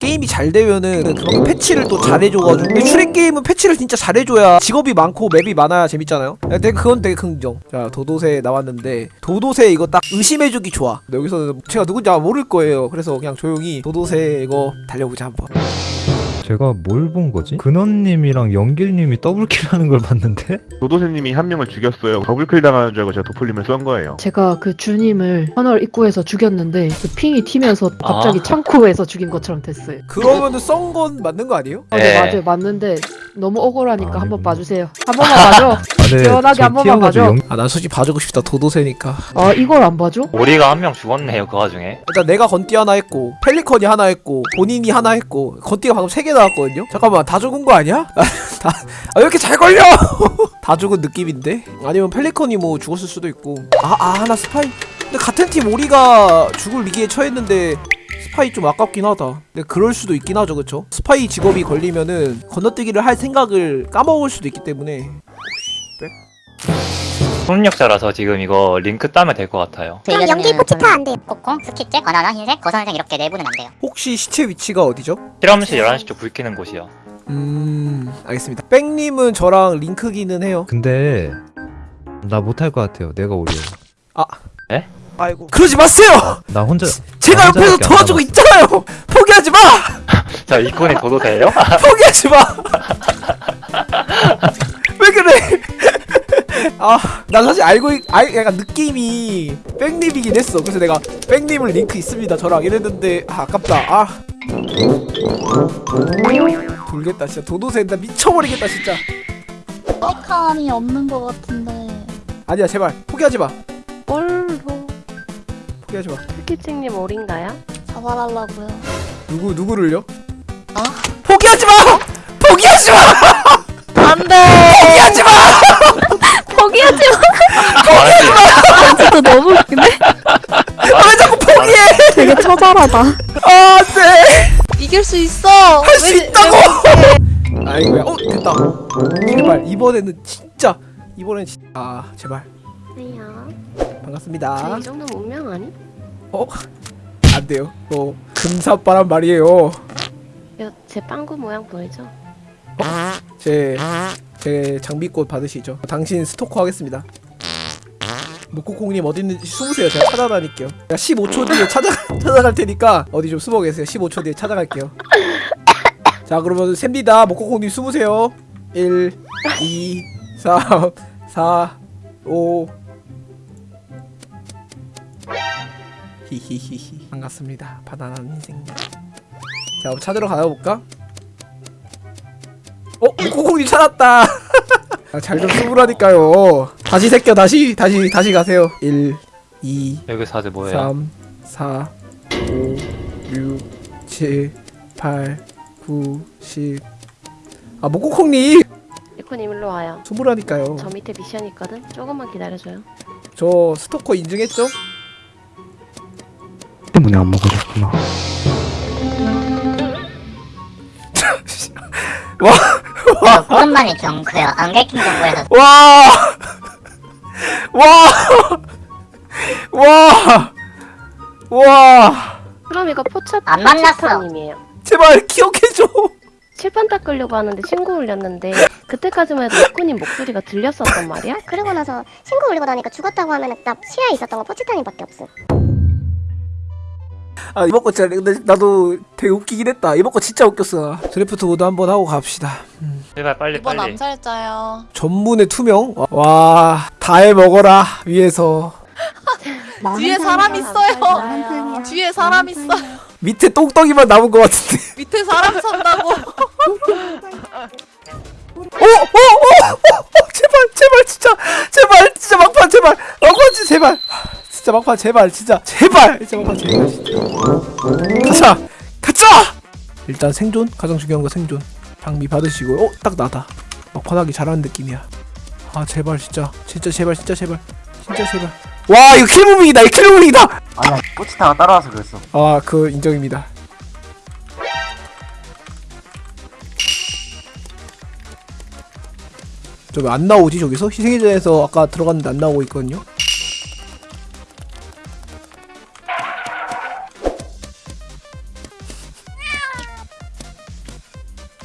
게임이 잘 되면은 그만큼 패치를 또 잘해줘가지고. 근데 슈렉 게임은 패치를 진짜 잘해줘야 직업이 많고 맵이 많아야 재밌잖아요. 근데 그건 되게 긍정. 자 도도새 나왔는데 도도새 이거 딱 의심해주기 좋아. 여기서는 제가 누군지 아마 모를 거예요. 그래서 그냥 조용히 도도새 이거 달려보자 한번 제가 뭘 본 거지? 근원님이랑 영길님이 double kill 하는 걸 봤는데? 도도새님이 한 명을 죽였어요. double kill 당하는 줄 알고 제가 도플님을 쏜 거예요. 제가 그 주님을 터널 입구에서 죽였는데 그 ping이 튀면서 갑자기 아. 창고에서 죽인 것처럼 됐어요. 그러면은 썬건 맞는 거 아니에요? 아, 네, 네. 맞아요. 맞는데 너무 억울하니까 아, 한번 아니구나. 봐주세요. 한 번만 봐줘. 아, 네, 시원하게 저한 번만 봐줘. 영- 아난 솔직히 봐주고 싶다 도도새니까 아 이걸 안 봐줘? 오리가 한 명 죽었네요 그 와중에 일단 내가 건띠 하나 했고 펠리컨이 하나 했고 본인이 하나 했고 건띠가 방금 세 개 나왔거든요? 잠깐만 다 죽은 거 아니야? 다, 아, 왜 이렇게 잘 걸려? 다 죽은 느낌인데? 아니면 펠리컨이 뭐 죽었을 수도 있고 아, 아 하나 스파이 근데 같은 팀 오리가 죽을 위기에 처했는데 스파이 좀 아깝긴 하다 근데 그럴 수도 있긴 하죠 그쵸? 스파이 직업이 걸리면은 건너뛰기를 할 생각을 까먹을 수도 있기 때문에 협력자라서 지금 이거 링크 따면 될 것 같아요 그럼 연기 포치타 안 돼요. 코코, 스킵잭, 바나나, 흰색, 거선색 이렇게 내부는 안 돼요. 혹시 시체 위치가 어디죠? 실험실 11시 쪽 불 켜는 곳이요 음 알겠습니다 뺑님은 저랑 링크기는 해요 근데 나 못할 것 같아요. 내가 오려. 아이고 그러지 마세요! 나 혼자 제가 나 옆에서 도와주고. 있잖아요! 포기하지 마! 자 이건이 도도새예요? 포기하지 마! 아, 난 사실 알고, 있, 알, 약간 느낌이 백님이긴 했어. 그래서 내가 백님을 링크 있습니다. 저랑 이랬는데, 아, 아깝다. 아. 돌겠다, 진짜. 도도새 나 미쳐버리겠다, 진짜. 셀kam이 없는 것 같은데. 아니야, 제발. 포기하지 마. 뭘로 포기하지 마. 스키칭님 어린가요? 자발하려고요. 누구, 누구를요? 어? 포기하지 마! 포기하지 마! 안 돼 포기하지 마! 포기하지 말했지 진짜 너무 웃긴데? 왜 자꾸 포기해! 되게 처절하다 아, 네! 이길 수 있어 할 수 있다고! 아이고야. 어, 됐다. 제발 이번에는 진짜 이번엔 진... 아, 제발. 아니야 반갑습니다. 쟤이 정도면 운명 아니? 어? 안 돼요. 어, 금사빠란 말이에요. 이거 제 빵구 모양 보이죠? 제, 제 장비꽃 받으시죠. 당신 스토커 하겠습니다. 목코콩님 어디 있는지 숨으세요. 제가 찾아다닐게요. 제가 15초 뒤에 찾아, 찾아갈 테니까 어디 좀 숨어 계세요. 15초 뒤에 찾아갈게요. 자, 그러면 셉니다. 목코콩님 숨으세요. 1, 2, 3, 4, 5. 히히히히. 반갑습니다. 바나나 인생. 자, 찾으러 가볼까? 어? 목코콩님 찾았다! 아, 잘좀 숨으라니까요. 다시 새껴, 다시, 다시, 다시 가세요. 1, 2, 여기 사제 뭐예요? 3, 4, 5, 6, 7, 8, 9, 10. 아, 목코콩님! 이코님 일로 와요 숨으라니까요. 저 밑에 미션 있거든? 조금만 기다려줘요 저 스토커 인증했죠? 때문에 안 먹어줬구나. 저 오랜만에 경고요. 안개킹 경고에서 와! 와! 와! 와! 그럼 이거 포차 안 만났어. 님이에요 제발 기억해줘! 칠판 닦으려고 하는데 신고 올렸는데 그때까지만 해도 이코님 목소리가 들렸었단 말이야? 그러고 나서 신고 올리고 나니까 죽었다고 하면 나 시야에 있었던 거 포치타님밖에 없음. 아 이번 거 진짜 근데 나도 되게 웃기긴 했다 이번 거 진짜 웃겼어 드래프트 모드 한번 하고 갑시다 제발 빨리 이번 빨리 암살자요. 전문의 투명? 와 다 해먹어라 위에서 뒤에 사람 있어요. 뒤에 사람 있어. 밑에 똥덩이만 남은 것 같은데 밑에 사람 산다고. 오! 오! 오! 오! 오! 제발 제발 진짜 제발 진짜 막판 제발 막판 진짜 제발 진짜 막판 제발 진짜. 제발! 진짜 막판 제발 진짜. 가자! 가자! 일단 생존? 가장 중요한 거 생존. 장비 받으시고. 어? 딱 나다. 막판하기 잘하는 느낌이야. 아 제발 진짜. 진짜 제발 진짜 제발. 진짜 제발. 와 이거 킬무빙이다. 이거 킬무빙이다! 아니야, 포치타가 따라와서 그랬어. 아 그 인정입니다. 저 왜 안 나오지 저기서? 희생의 전에서 아까 들어갔는데 안 나오고 있거든요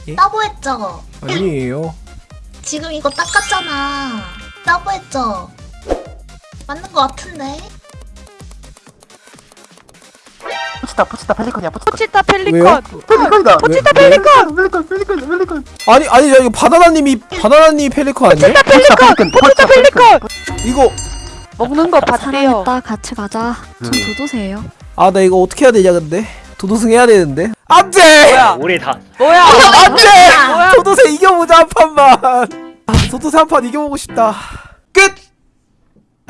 예? 따보했죠? 아니에요 지금 이거 닦았잖아. 따보했죠? 맞는 거 같은데? 포치타 포치타 펠리컨이야 포치타 포치타 펠리컨. 왜요? 펠리컨이다 포치타 펠리컨 펠리컨 펠리컨 펠리컨 아니 아니 야 이거 바나나님이 바나나님 펠리컨 아니에요? 포치타 펠리컨 포치타 펠리컨. 이거 먹는 거 봤대요. 같이 가자. 전 도도새예요. 아 나 이거 어떻게 해야 되냐 근데 도도승 해야 되는데. 안돼! 뭐야? 우리 다. 뭐야? 안돼! 도도새 이겨보자 한 판만. 아 도도새 한판 이겨보고 싶다. 끝